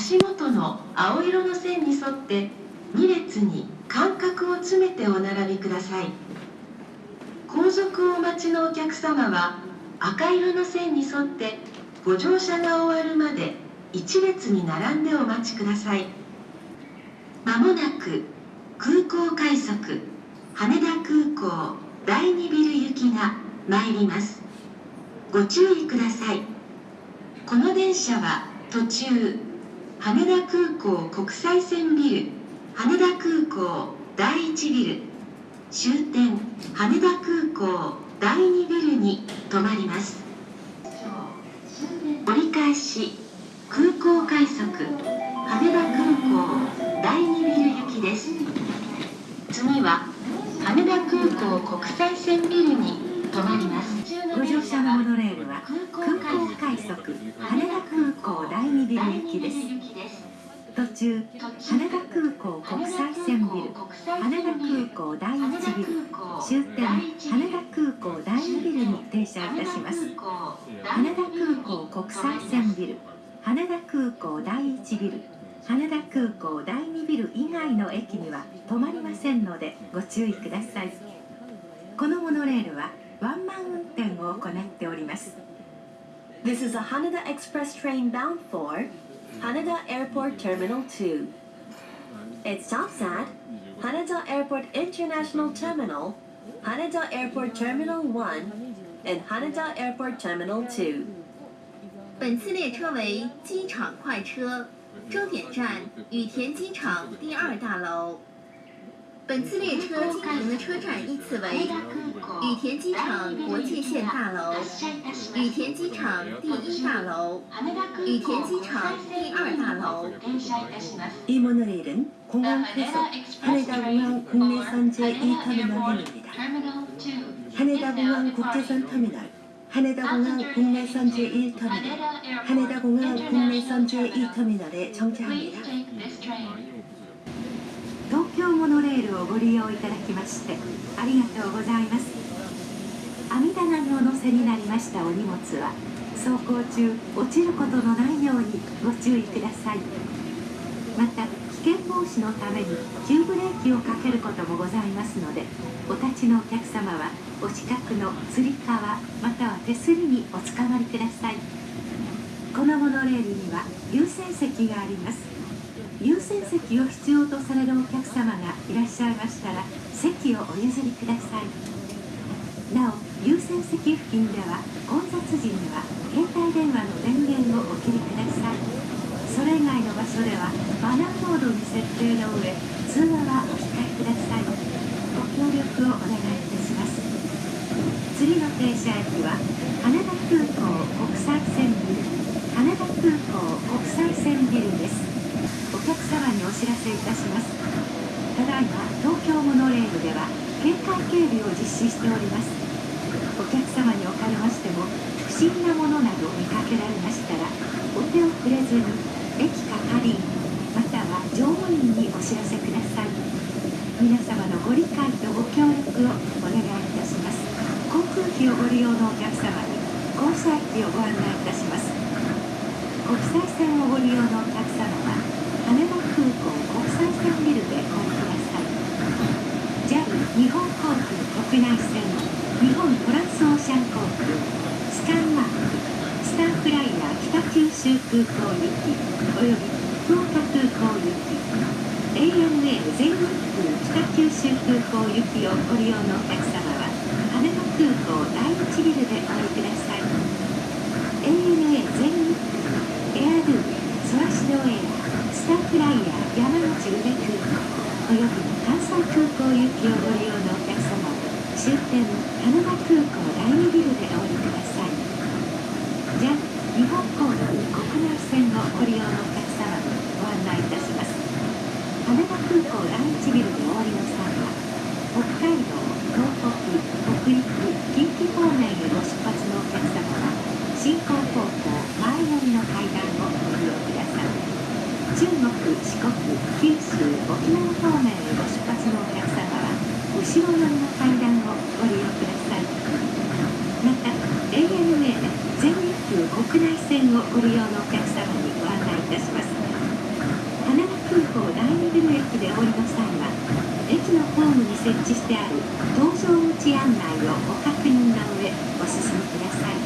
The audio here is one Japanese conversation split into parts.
足元の青色の線に沿って2列に間隔を詰めてお並びください。後続をお待ちのお客様は赤色の線に沿ってご乗車が終わるまで1列に並んでお待ちください。まもなく空港快速羽田空港第2ビル行きが参ります。ご注意ください。この電車は途中羽田空港国際線ビル羽田空港第1ビル終点羽田空港第2ビルに停まります。折り返し空港快速羽田空港第2ビル行きです。次は羽田空港国際線ビルに停まりますご乗車のモノレールは空港快速羽田空港第2ビル行きです。途中羽田空港国際線ビル羽田空港第1ビル終点羽田空港第2ビルに停車いたします。羽田空港国際線ビル羽田空港第1ビル羽田空港第2ビル以外の駅には止まりませんのでご注意ください。This is a Haneda Express train bound for Haneda Airport Terminal 2. It stops at Haneda Airport International Terminal, Haneda Airport Terminal 1, and Haneda Airport Terminal 2. 本次列车为机场快车，终点站羽田机场第二大楼。本次列车经停的车站依次为 羽田机场国际线大楼、羽田機場第一大楼、羽田機場第二大楼。 이 모노레일은 공항 회속羽田공항 국내선 제2터미널행입니다.羽田공항 국제선 터미널,羽田공항 국내선 제1터미널,羽田공항 국내선 제2터미널에 정차합니다. 東京モノレールをご利用いただきましてありがとうございます 網棚にお乗せになりましたお荷物は走行中落ちることのないようにご注意ください。また危険防止のために急ブレーキをかけることもございますのでお立ちのお客様はお近くのつり革または手すりにおつかまりください。このモノレールには優先席があります。優先席を必要とされるお客様がいらっしゃいましたら席をお譲りください。なお優先席付近では混雑時には携帯電話の電源をお切りください。それ以外の場所ではマナーモードに設定の上通話はお控えください。ご協力をお願いいたします。次の停車駅は羽田空港国際線ビル羽田空港国際線ビルです。お客様にお知らせいたします。ただいま東京モノレールでは警戒警備を実施しております。お客様におかれましても不審なものなどを見かけられましたらお手を触れずに駅係員または乗務員にお知らせください。皆様のご理解とご協力をお願いいたします。航空機をご利用のお客様に降車駅をご案内いたします。国際線をご利用のお客様は羽田空港国際線ビルでお降りください JAL 日本航空国内線日本トランスオーシャン航空スカンマークスターフライヤー北九州空港行きおよび福岡空港行き ANA 全日空北九州空港行きをご利用のお客様は羽田空港第1ビルでお降りください ANA 全日空エアドゥソラシドエアスターフライヤー山口宇部空港および10点。国内線をご利用のお客様にご案内いたします。羽田空港第2ビル駅で降りの際は駅のホームに設置してある搭乗口案内をご確認の上お進みください。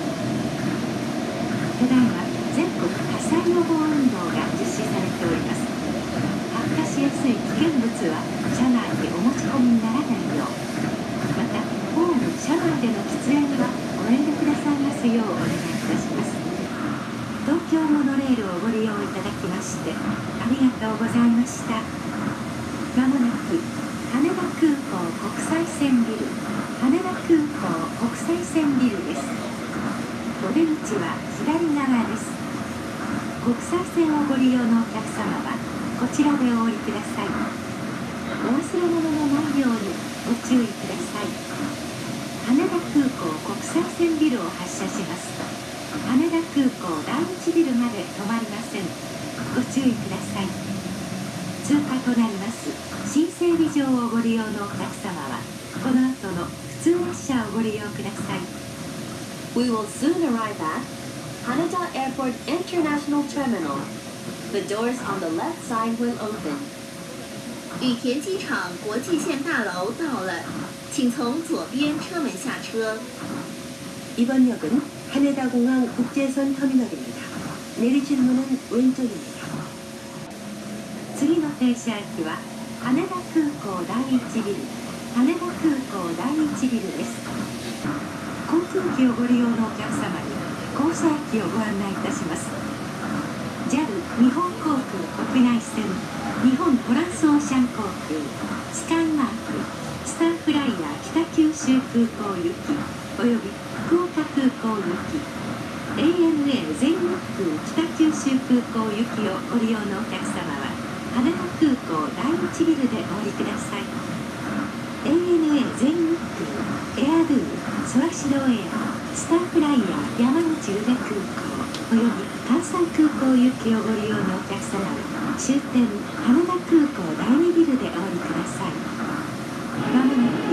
ただいま全国火災予防運動が実施されております。発火しやすい危険物は車内にお持ち込みにならないようまたホーム車内での喫煙はご遠慮くださいますようお願いいたします。京モノレールをご利用いただきましてありがとうございました。まもなく羽田空港国際線ビル羽田空港国際線ビルです。お出口は左側です。国際線をご利用のお客様はこちらでお降りください。お忘れ物のないようにご注意ください。羽田空港国際線ビルを発車します。港第一ビルまで止まりませんご注意ください通過となります新整備場をご利用のお客様はこの後の普通列車をご利用ください We will soon arrive at Haneda Airport International Terminal. The doors on the left side will open. 羽田机场国际线大楼到了，请从左边车门下车。 이번 역은 하네다공항 국제선 터미널입니다. 내리실 문은 왼쪽입니다. 次の停車駅は羽田空港第一ビル羽田空港第一ビルです航空機をご利用のお客様に降車駅をご案内いたします JAL 日本航空国内線日本トランスオーシャン航空スカイマークスターフライヤー北九州空港行きおよび福岡空港行き ANA 全日空北九州空港行きをご利用のお客様は羽田空港第一ビルでお降りください。ANA 全日空エアドゥソラシドエアスターフライヤー山口宇部空港および関西空港行きをご利用のお客様は終点羽田空港第二ビルでお降りください。まもなく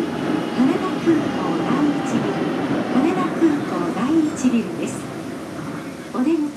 羽田空港第一ビル羽田空港第一ビルです。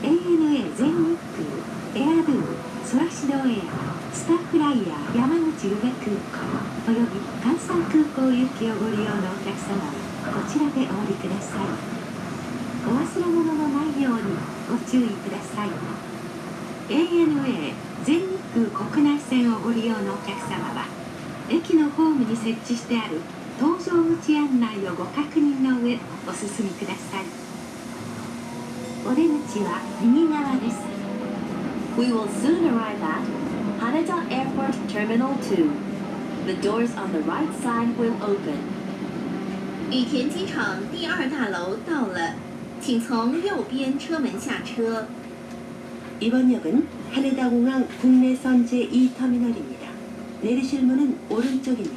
ANA 全日空エアドゥソラシドエアスターフライヤー山口宇部空港および関西空港行きをご利用のお客様はこちらでお降りください。お忘れ物のないようにご注意ください。ANA 全日空国内線をご利用のお客様は駅のホームに設置してある搭乗口案内をご確認の上お進みください。We will soon arrive at Haneda Airport Terminal 2. The doors on the right side will open. 羽田机场第二大楼到了，请从右边车门下车。 이번 역은 하네다공항 국내선 제2터미널입니다. 내리실 문은 오른쪽입니다.